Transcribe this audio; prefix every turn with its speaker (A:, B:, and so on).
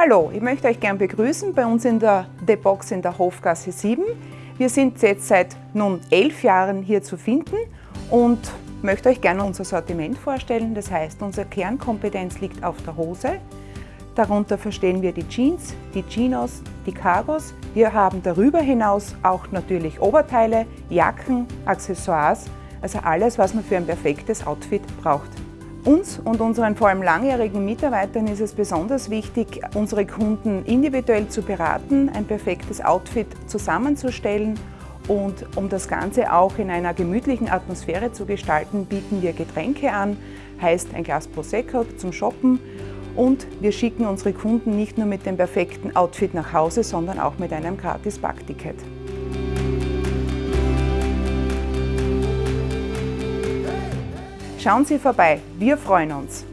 A: Hallo, ich möchte euch gern begrüßen bei uns in der The Box in der Hofgasse 7. Wir sind jetzt seit nun elf Jahren hier zu finden und möchte euch gerne unser Sortiment vorstellen. Das heißt, unsere Kernkompetenz liegt auf der Hose. Darunter verstehen wir die Jeans, die Chinos, die Cargos. Wir haben darüber hinaus auch natürlich Oberteile, Jacken, Accessoires, also alles, was man für ein perfektes Outfit braucht. Uns und unseren vor allem langjährigen Mitarbeitern ist es besonders wichtig, unsere Kunden individuell zu beraten, ein perfektes Outfit zusammenzustellen und um das Ganze auch in einer gemütlichen Atmosphäre zu gestalten, bieten wir Getränke an, heißt ein Glas Prosecco zum Shoppen und wir schicken unsere Kunden nicht nur mit dem perfekten Outfit nach Hause, sondern auch mit einem gratis Backticket. Schauen Sie vorbei, wir freuen uns.